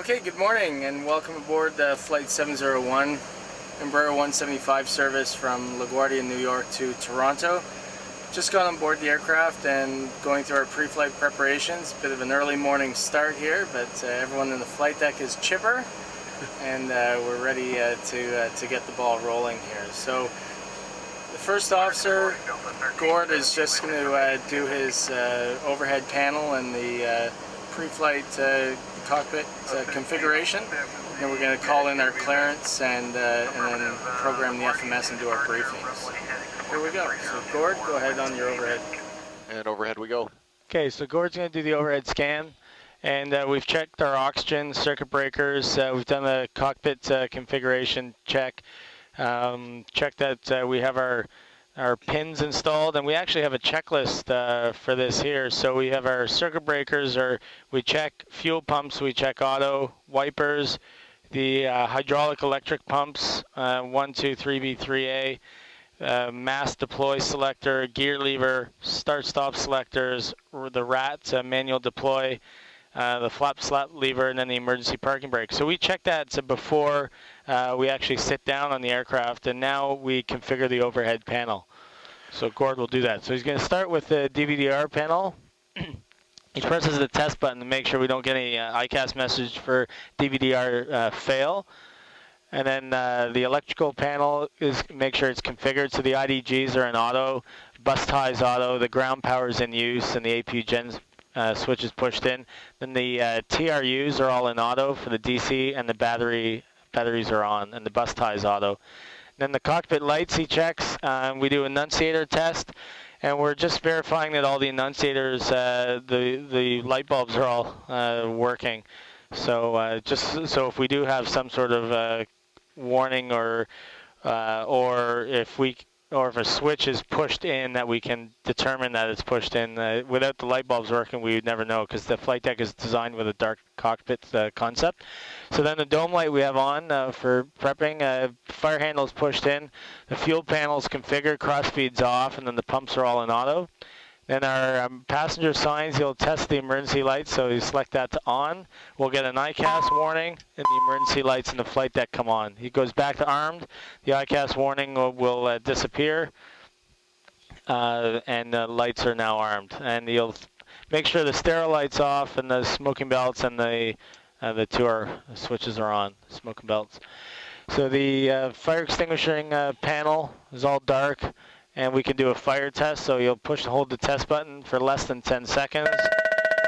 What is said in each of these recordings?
Okay, good morning and welcome aboard the Flight 701 Embraer 175 service from LaGuardia, New York to Toronto. Just got on board the aircraft and going through our pre-flight preparations. Bit of an early morning start here, but uh, everyone in the flight deck is chipper and uh, we're ready uh, to, uh, to get the ball rolling here. So the first officer, Gord, is just going to uh, do his uh, overhead panel and the pre-flight cockpit uh, configuration. Then we're going to call in our clearance and, uh, and then program the FMS and do our briefings. Here we go. So Gord, go ahead on your overhead. And overhead we go. Okay, so Gord's going to do the overhead scan. And uh, we've checked our oxygen, circuit breakers. Uh, we've done the cockpit uh, configuration check. Um, checked that uh, we have our our pins installed and we actually have a checklist uh, for this here so we have our circuit breakers or we check fuel pumps we check auto wipers the uh, hydraulic electric pumps uh, 1 2 3b 3a uh, mask deploy selector gear lever start stop selectors the rat uh, manual deploy uh, the flap slat lever and then the emergency parking brake so we check that before uh, we actually sit down on the aircraft and now we configure the overhead panel. So Gord will do that. So he's going to start with the DVDR panel. he presses the test button to make sure we don't get any uh, EICAS message for DVDR uh, fail. And then uh, the electrical panel is make sure it's configured. So the IDGs are in auto, bus ties auto, the ground power is in use, and the APU gen uh, switch is pushed in. Then the uh, TRUs are all in auto for the DC, and the battery batteries are on, and the bus ties auto. Then the cockpit lights he checks. Um, we do annunciator test, and we're just verifying that all the annunciators, uh, the the light bulbs are all uh, working. So uh, just so if we do have some sort of uh, warning or uh, or if we or if a switch is pushed in that we can determine that it's pushed in. Uh, without the light bulbs working, we would never know because the flight deck is designed with a dark cockpit uh, concept. So then the dome light we have on uh, for prepping, uh, fire handle is pushed in, the fuel panel is configured, cross feeds off, and then the pumps are all in auto. Then our um, passenger signs, you'll test the emergency lights, so you select that to on. We'll get an EICAS warning, and the emergency lights in the flight deck come on. He goes back to armed, the EICAS warning will, will uh, disappear, uh, and the lights are now armed. And you'll make sure the stereo lights off, and the smoking belts and the uh, the two are, switches are on, smoking belts. So the uh, fire extinguishing uh, panel is all dark and we can do a fire test. So you'll push and hold the test button for less than 10 seconds.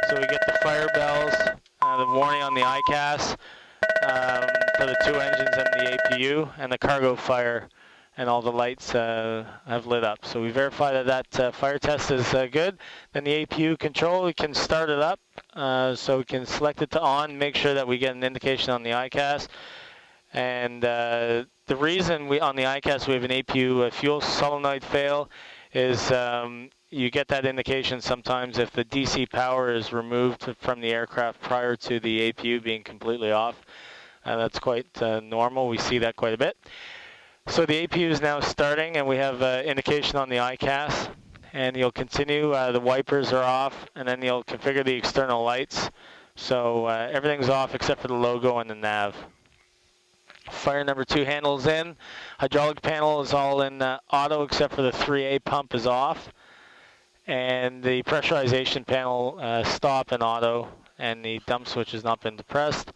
So we get the fire bells, uh, the warning on the EICAS um, for the two engines and the APU, and the cargo fire, and all the lights uh, have lit up. So we verify that that uh, fire test is uh, good. Then the APU control, we can start it up. Uh, so we can select it to on, make sure that we get an indication on the EICAS. And uh, the reason we on the EICAS we have an APU fuel solenoid fail is um, you get that indication sometimes if the DC power is removed from the aircraft prior to the APU being completely off. Uh, that's quite uh, normal. We see that quite a bit. So the APU is now starting and we have uh, indication on the EICAS and you'll continue. Uh, the wipers are off and then you'll configure the external lights. So uh, everything's off except for the logo and the nav. Fire number two handles in. Hydraulic panel is all in uh, auto except for the 3A pump is off. And the pressurization panel uh, stop in auto and the dump switch has not been depressed.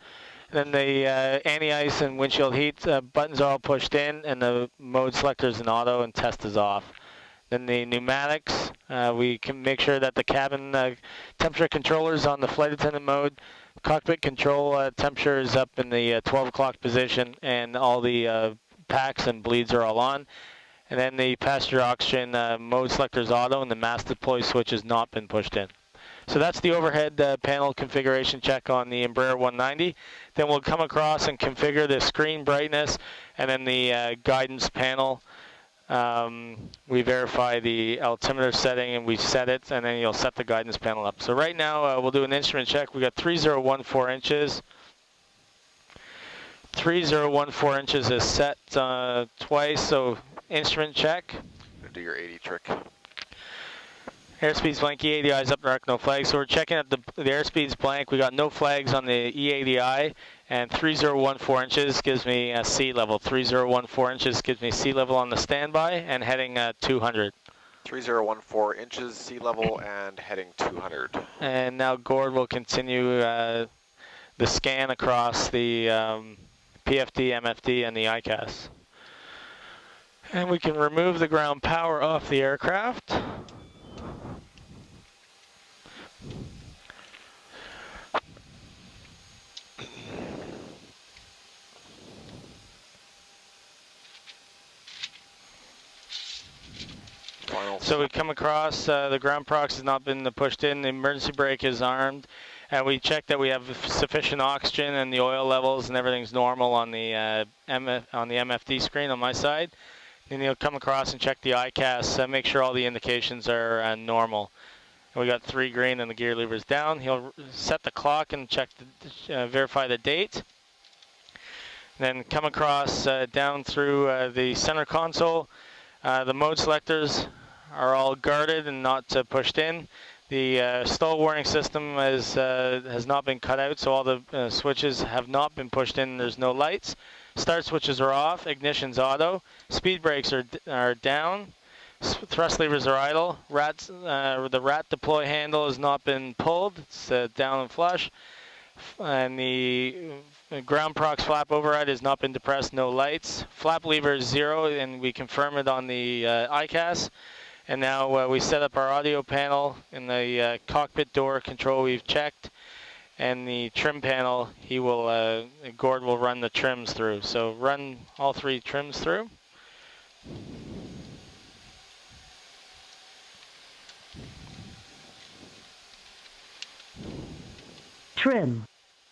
Then the uh, anti-ice and windshield heat uh, buttons are all pushed in and the mode selector is in auto and test is off. Then the pneumatics, uh, we can make sure that the cabin uh, temperature controller is on the flight attendant mode cockpit control uh, temperature is up in the uh, 12 o'clock position and all the uh, packs and bleeds are all on. And then the passenger oxygen uh, mode selector is auto and the mask deploy switch has not been pushed in. So that's the overhead uh, panel configuration check on the Embraer 190. Then we'll come across and configure the screen brightness and then the uh, guidance panel um, we verify the altimeter setting and we set it and then you'll set the guidance panel up. So right now uh, we'll do an instrument check. We got 3014 inches. 3014 inches is set uh, twice, so instrument check. Do your 80 trick. Airspeed's blank, EADI's up dark, no flags. So we're checking at the, the airspeed's blank. We got no flags on the EADI, and 3014 inches gives me a sea level. 3014 inches gives me sea level on the standby and heading uh, 200. 3014 inches sea level and heading 200. And now Gord will continue uh, the scan across the um, PFD, MFD, and the EICAS. And we can remove the ground power off the aircraft. Final. So we come across, uh, the ground prox has not been pushed in, the emergency brake is armed, and we check that we have sufficient oxygen and the oil levels and everything's normal on the uh, MF, on the MFD screen on my side. Then you'll come across and check the EICAS, uh, make sure all the indications are uh, normal. And we got three green and the gear lever's down. He'll set the clock and check, the, uh, verify the date. Then come across uh, down through uh, the center console. Uh, the mode selectors are all guarded and not uh, pushed in. The uh, stall warning system is, uh, has not been cut out, so all the uh, switches have not been pushed in. There's no lights. Start switches are off. Ignition's auto. Speed brakes are, are down. S thrust levers are idle. Rats, uh, the rat deploy handle has not been pulled. It's down and flush. And the ground prox flap override has not been depressed, no lights. Flap lever is zero, and we confirm it on the uh, EICAS. And now uh, we set up our audio panel in the uh, cockpit door control we've checked. And the trim panel, he will, uh, Gord will run the trims through. So run all three trims through. trim,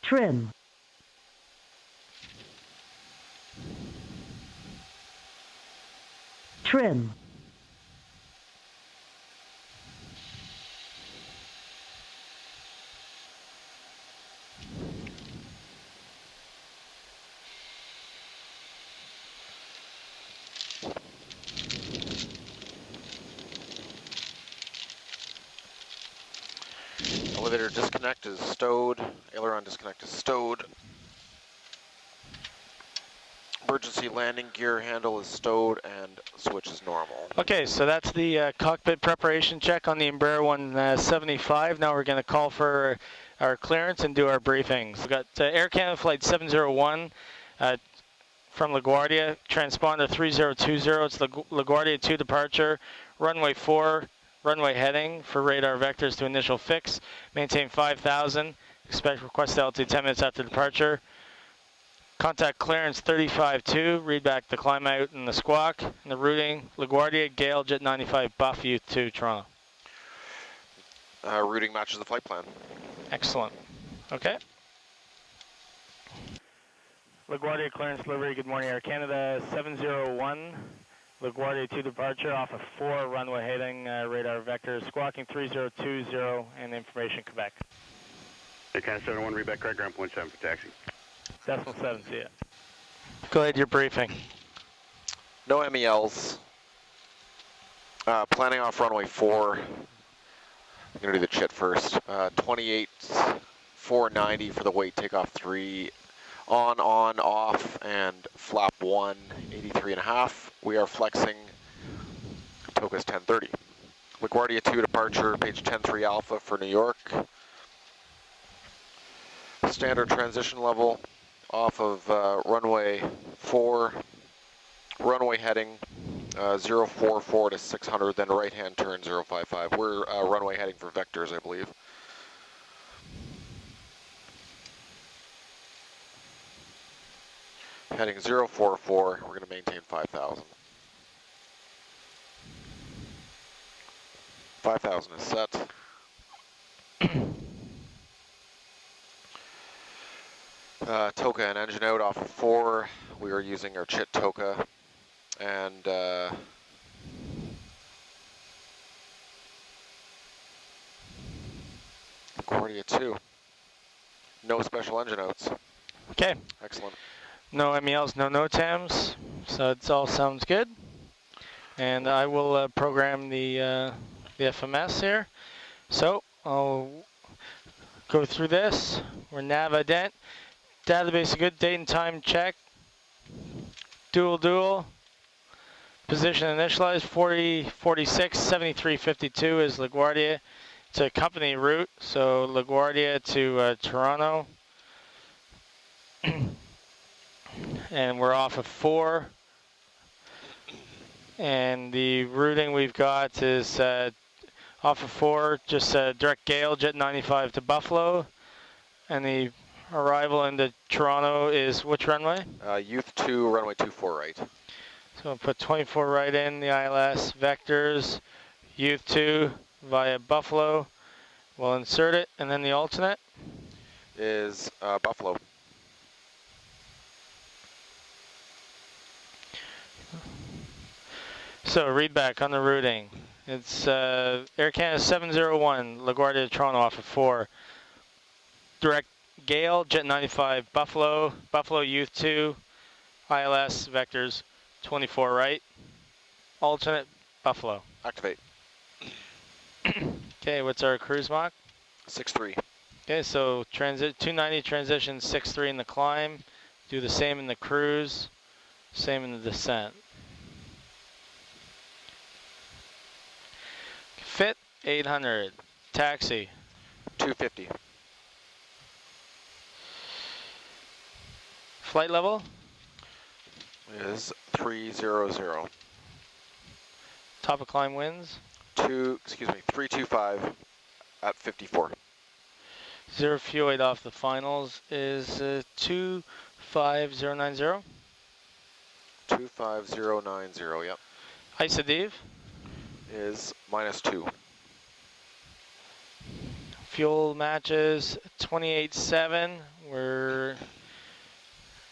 trim. Trim. Disconnect is stowed. Aileron disconnect is stowed. Emergency landing gear handle is stowed and switch is normal. Okay, so that's the uh, cockpit preparation check on the Embraer 175. Now we're going to call for our clearance and do our briefings. We've got uh, Air Canada Flight 701 uh, from LaGuardia, transponder 3020. It's LaGuardia 2 departure, runway 4, runway heading for radar vectors to initial fix. Maintain 5,000. Expect request altitude 10 minutes after departure. Contact clearance 35-2, read back the climb out and the squawk, and the routing, LaGuardia, Gale, Jet 95, Buff you to Toronto. Uh, routing matches the flight plan. Excellent. Okay. LaGuardia clearance delivery, good morning Air Canada, 701, LaGuardia 2 departure off of 4 runway heading, uh, radar vector, squawking 3020 and information Quebec. Air Canada 71, read back correct, ground point 7 for taxi. Decimal 7, see ya. Go ahead, your briefing. No MELs. Uh, planning off runway 4. I'm going to do the chit first. Uh, 28, 490 for the weight takeoff 3. On, on, off, and flap 1, 83 and a half. We are flexing TOCA's 1030. LaGuardia 2 departure, page 103 alpha for New York. Standard transition level off of uh, runway 4, runway heading uh, 044 to 600, then right hand turn 055. We're uh, runway heading for vectors, I believe. Heading 044, we're going to maintain 5,000. 5,000 is set. Uh, TOCA and engine out off of 4. We are using our chit TOCA and uh, LaGuardia 2. No special engine outs. Okay. Excellent. No MELs, no NOTAMs, so it all sounds good. And I will uh, program the uh, the FMS here. So I'll go through this. We're nav. Database good date and time check. Dual dual. Position initialized 40, 46, 73, 52 is LaGuardia. It's a company route, so LaGuardia to uh, Toronto. and we're off of four. And the routing we've got is uh, off of four, just uh, direct Gale, Jet 95 to Buffalo. And the arrival into Toronto is which runway? Uh, youth 2, runway 24 right. So I'll put 24 right in the ILS, vectors, youth 2 via Buffalo. We'll insert it, and then the alternate. Is uh, Buffalo. So read back on the routing. It's uh, Air Canada 701, LaGuardia to Toronto off of 4. Direct Gale, Jet 95, Buffalo, Buffalo Youth 2, ILS, vectors 24 right. Alternate, Buffalo. Activate. Okay, what's our cruise Mach? 6-3. Okay, so transit 290 transition 6-3 in the climb. Do the same in the cruise, same in the descent. 800, taxi 250. Flight level, Is 300. top of climb winds, Two, excuse me, 325 at 54. zero fuel weight off the finals is uh, 25090. 25090, yep. Isodiv, Is minus 2. Fuel matches 28.7. We're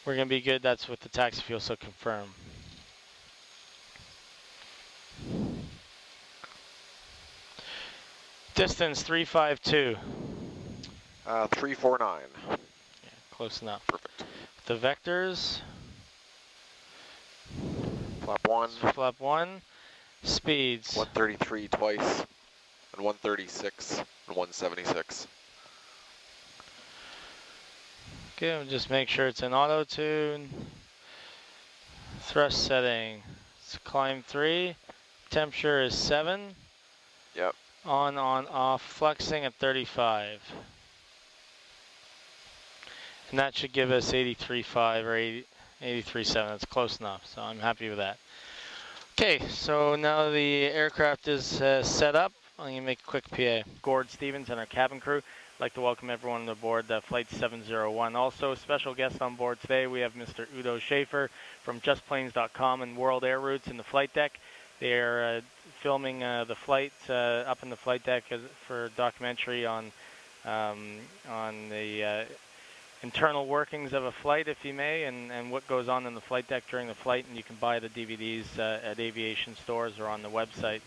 we're gonna be good. That's with the taxi fuel, so confirm. Distance 352. Uh, 349. Close enough. Perfect. The vectors, Flap 1, flap one, speeds. 133 twice, and 136, and 176. Okay, we'll just make sure it's in auto tune. Thrust setting, it's climb three. Temperature is seven. Yep. On, on, off, flexing at 35. And that should give us 83.5 or 80, 83.7. That's close enough, so I'm happy with that. Okay, so now the aircraft is uh, set up. I'm going to make a quick PA. Gord Stevens and our cabin crew. Like to welcome everyone on aboard uh, Flight 701. Also, special guests on board today, we have Mr. Udo Schaefer from JustPlanes.com and World Air Routes in the flight deck. They are uh, filming uh, the flight uh, up in the flight deck for a documentary on um, on the uh, internal workings of a flight, if you may, and, and what goes on in the flight deck during the flight. And you can buy the DVDs uh, at aviation stores or on the website.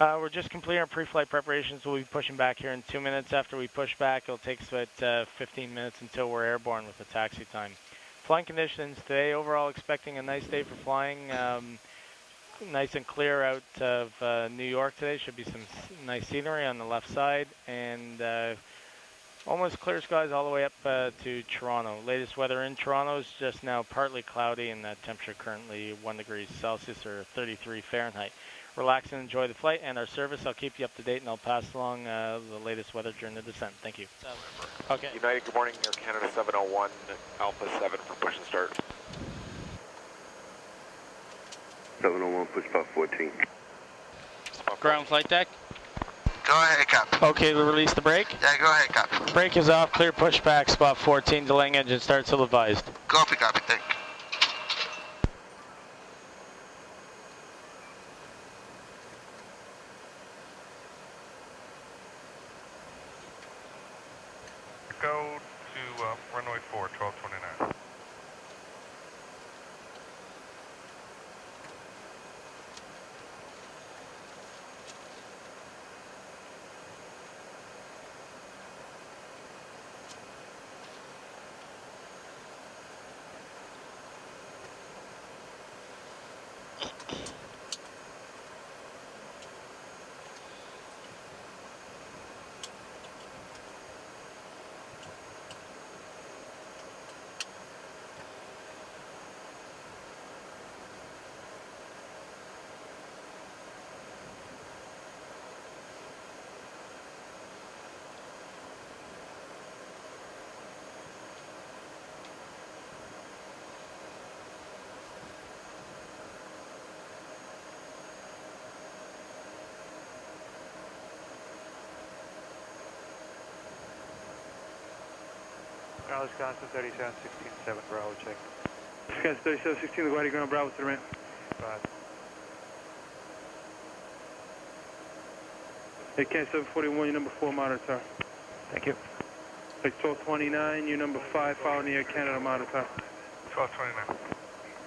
Uh, we're just completing our pre-flight preparations. We'll be pushing back here in two minutes. After we push back, it'll take us about uh, 15 minutes until we're airborne with the taxi time. Flying conditions today, overall expecting a nice day for flying. Um, nice and clear out of uh, New York today. Should be some nice scenery on the left side and uh, almost clear skies all the way up uh, to Toronto. Latest weather in Toronto is just now partly cloudy and that temperature currently 1 degrees Celsius or 33 Fahrenheit. Relax and enjoy the flight and our service. I'll keep you up to date and I'll pass along uh, the latest weather during the descent. Thank you. Okay. United, good morning. Air Canada 701, Alpha 7 for push and start. 701, push about 14. Ground flight deck. Go ahead, Cap. Okay, we'll release the brake. Yeah, go ahead, Cap. Brake is off, clear pushback, spot 14, delaying engine start till advised. Copy, copy, thank you. Go to uh, runway 4, 1229. Charles Wisconsin 3716 Bravo, check. Wisconsin 3716, LaGuardia Ground Bravo to the ramp. Five. ACAN 741, your number 4 monitor. Thank you. Like 1229, your number 5, following the Air Canada monitor. 1229.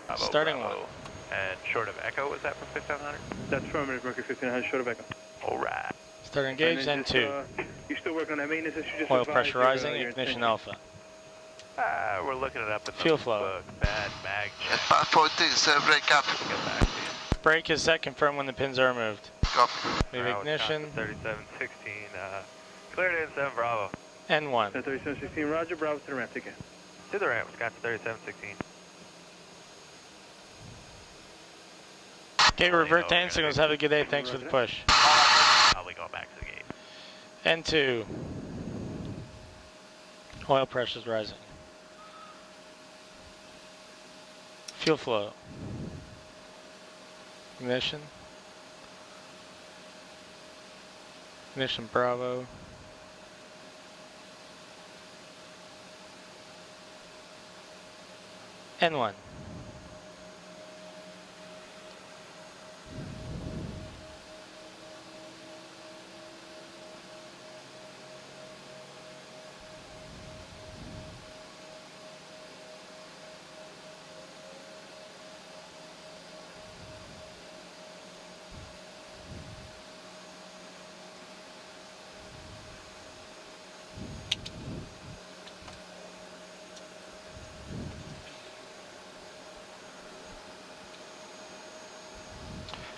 Bravo, Starting Bravo. And short of Echo, was that from 5700? That's affirmative, Mercury 1500, short of echo. All right. Start engage, And then and just, two. uh, You still working on that maintenance issue? Just Oil advise your, uh, pressurizing, your ignition intention. alpha. Ah, we're looking it up in Fuel flow. book. Bad mag check. Five fourteen, sir, break up. We'll get back to you. Brake is set, confirm when the pins are removed. Copy. Leave Bravo, ignition, Wisconsin 3716, uh, cleared in 7 Bravo. N1. 3716, roger, Bravo to the ramp, take care. To the ramp, Wisconsin 3716. Okay, revert to end signals. Have a good day. Thanks for the push. Probably going back to the gate. N2. Oil pressure's rising. Fuel flow. Ignition. Ignition Bravo. N1.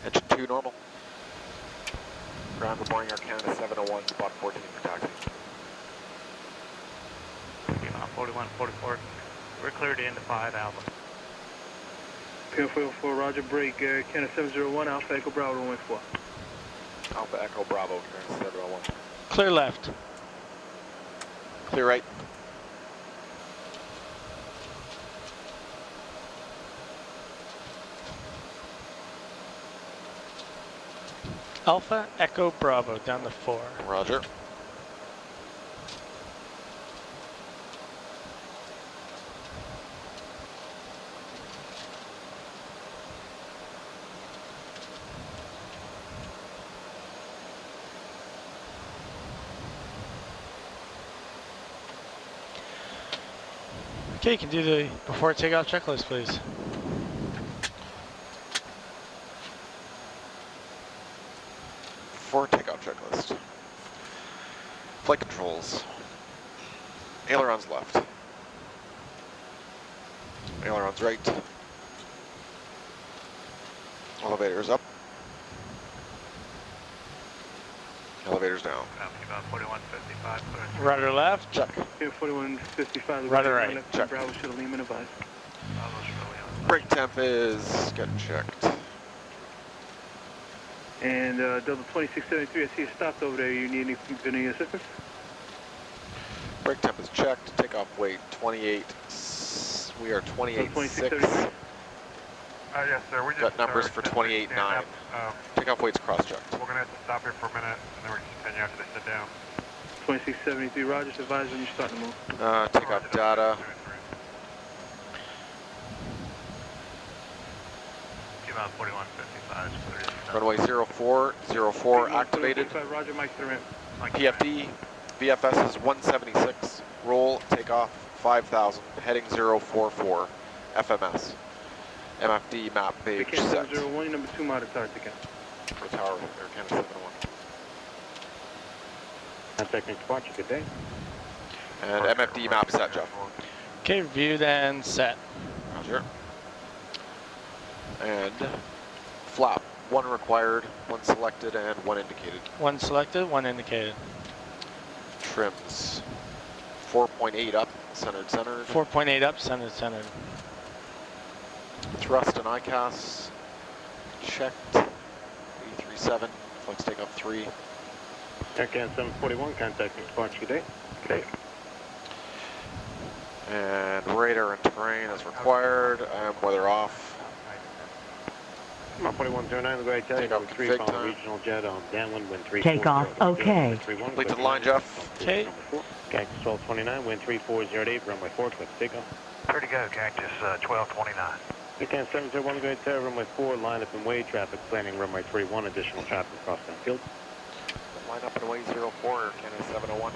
Engine 2 normal. Ground reporting Air Canada 701, spot 14 for taxi. Yuma 41, 44. We're cleared in to 5 Alpha. PO 4 roger, break, uh, Canada 701, Alpha Echo Bravo to 14. Alpha Echo Bravo, Canada 701. Clear left. Clear right. Alpha Echo Bravo down to four. Roger. Okay, you can do the before takeoff checklist, please. For takeoff checklist. Flight controls. Ailerons left. Ailerons right. Elevators up. Elevators down. Yuma 41, 55, cleared. Rudder left. Check. PO 4155, Rudder LaGuardia right, Ground left, check. Bravo should have Lehman advised. Bravo's really on. Brake temp is getting checked. And uh, Delta 2673, I see you stopped over there. You need any, any assistance? Brake temp is checked. Takeoff weight 28. We are 28.6. 2673. Uh, yes, sir. We just Got numbers uh, for just 28.9. stand up. Um, Takeoff weight's cross-checked. we're gonna have to stop here for a minute, and then we're gonna continue after they sit down. 2673, Roger, just advise when you're starting to move. Uh, takeoff data. Yuma 41, 55. Runway 04, 04 activated. 45, Roger, Mike to the. PFD, VFS is 176. Roll, takeoff 5,000, heading 044. FMS. MFD map page ACAN set. 701, number 2 monitor, take care. For tower, Air Canada 701. Contact and departure, good day. And MFD map set, Jeff. Okay, viewed and set. Roger. And flap, one required, one selected, and one indicated. One selected, one indicated. Trims, 4.8 up, centered, centered. 4.8 up, centered, centered. Thrust and EICAS, checked. 837, flex takeoff 3. Aircan 741, contact and departure, good day. Good day. And radar and terrain as required, and weather off. Come on, 4109, LaGuardia Tower, Take off number 3, config following time. regional jet on downwind, wind 340. Takeoff, okay. Complete to the line, Jeff. Okay. Cactus 1229, wind 3408, runway 4, click takeoff. Clear to go, Cactus uh, 1229. Weekend 701, LaGuardia Tower, runway 4, line up and way traffic, planning runway 31, additional traffic across downfield. Line up and away 04, Canada 701.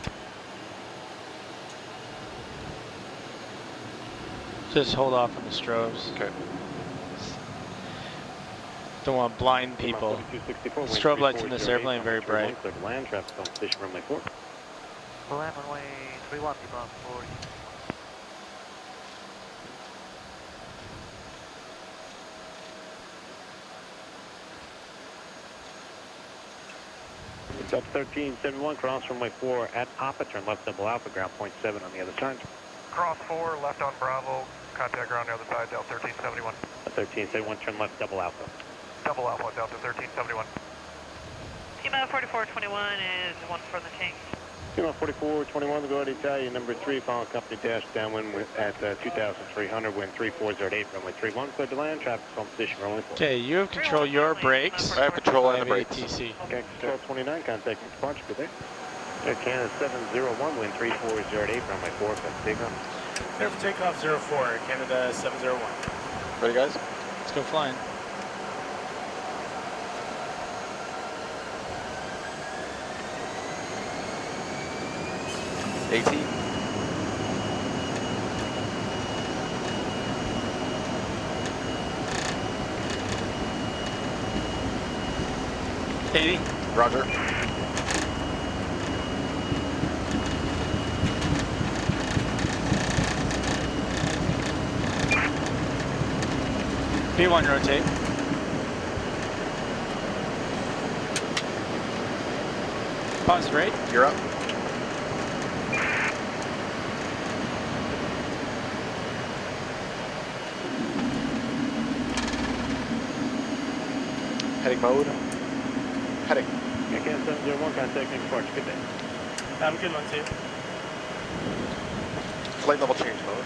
Just hold off on the strobes. Okay. Don't want to blind people. Strobe lights in this airplane very bright. Clear to land, traffic on station runway 4. Land runway 31, Lima 40. Delta 1371, cross runway 4 at Papa, turn left double alpha, ground point 7 on the other side. Cross 4, left on Bravo. Contact ground on the other side, Delta 1371. 1371, turn left double alpha. Double Alpha, Delta 1371. Lima 4421 is one for the tank. Lima 4421, LaGuardia Italia, number 3, following company dash downwind with- at uh, 2,300, wind 3408, runway 31, clear to land, traffic on position runway 4. Okay, you have control your brakes. I have control I on the have brakes. ATC. Cactus 1229, contacting departure, good day. Air Canada 701, wind 3408, runway 4, click takeoff. Clear for takeoff 04, Canada 701. Ready, guys? Let's go flying. AT. Eighty. Roger. V1 rotate. Pause rate. You're up. Mode. Heading. Air Canada 701, contacting departure, good day. Have a good one, too. Flight level change mode.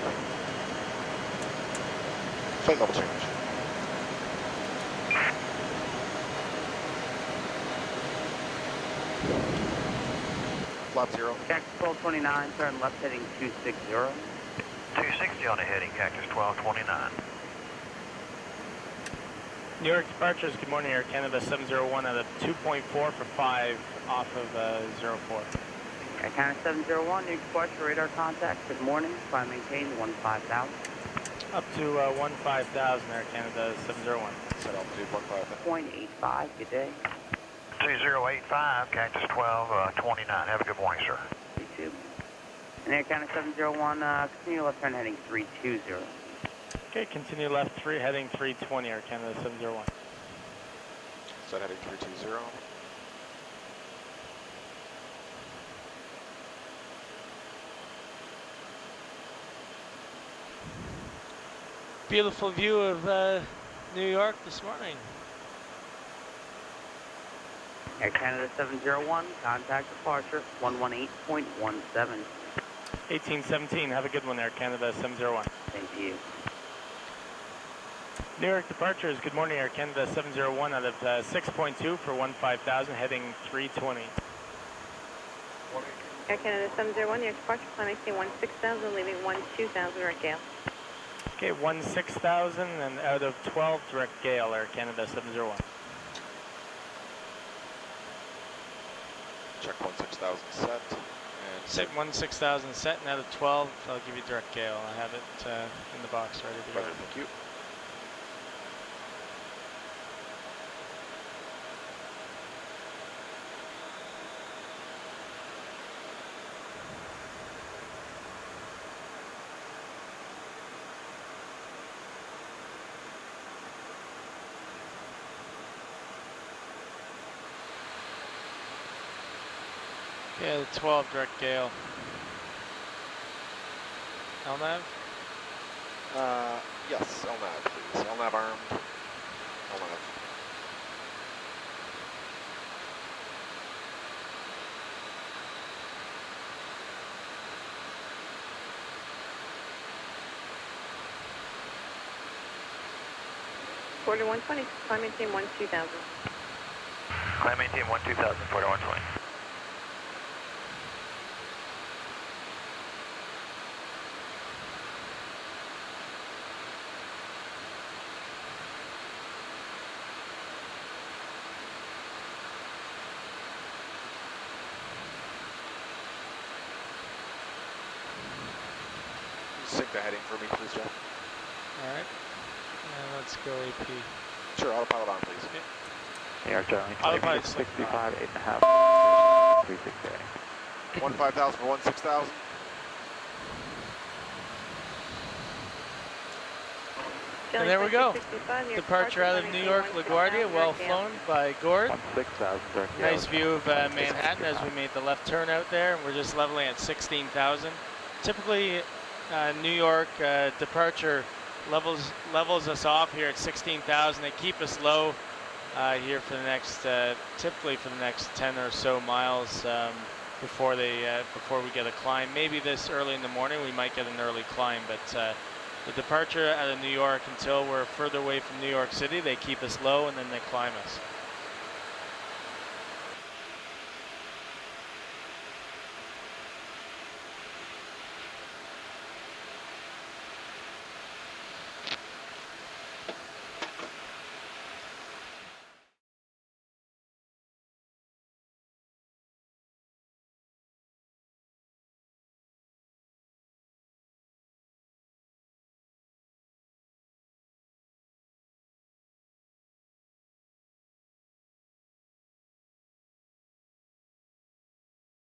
Flight level change. Flap zero. Cactus 1229, turn left heading 260. 260 on the heading, Cactus 1229. New York departures, good morning, Air Canada 701 out of 2.4 for 5 off of uh, 04. Air Canada 701, new York departure radar contact. Good morning. Climb maintain 15000. Up to uh, 15,000 Air Canada 701. Set altitude 15. 0.85. Good day. 2085, Cactus 1229. Have a good morning, sir. You too. And Air Canada 701, uh, continue left turn heading 320. Okay, continue left 3, heading 320 Air Canada 701. Set heading 320. Beautiful view of uh, New York this morning. Air Canada 701, contact departure 118.17. 1817, have a good one Air Canada 701. Thank you. New York departures, good morning Air Canada 701 out of uh, 6.2 for 15,000, heading 320. Air Canada 701, your departure plan maintain 16,000, leaving 12,000 direct gale. Okay, 16,000 and out of 12 direct gale Air Canada 701. Check 16,000 set. And Set 16,000 set and out of 12, I'll give you direct gale. I have it uh, in the box ready to go. Roger, thank you. Yeah, the 12 direct gale. LNAV? Uh, yes, LNAV, please. LNAV armed. LNAV. Quarter 120, climb maintain 1 2000. Climb team 1 2000, 4120. Sync the heading for me, please, Jeff. All right. And let's go AP. Sure, autopilot on, please. AR Charlie. Autopilot 65, 8.5. 36A. One 5,000 for one 6,000. And there we go. Departure out of New York, LaGuardia, well flown by Gord. 6,000, sir. Nice view of uh, Manhattan as we made the left turn out there. We're just leveling at 16,000. Typically, uh, New York uh, departure levels levels us off here at 16,000. They keep us low uh, here for the next, uh, typically for the next 10 or so miles um, before they uh, before we get a climb. Maybe this early in the morning we might get an early climb, but uh, the departure out of New York until we're further away from New York City, they keep us low and then they climb us.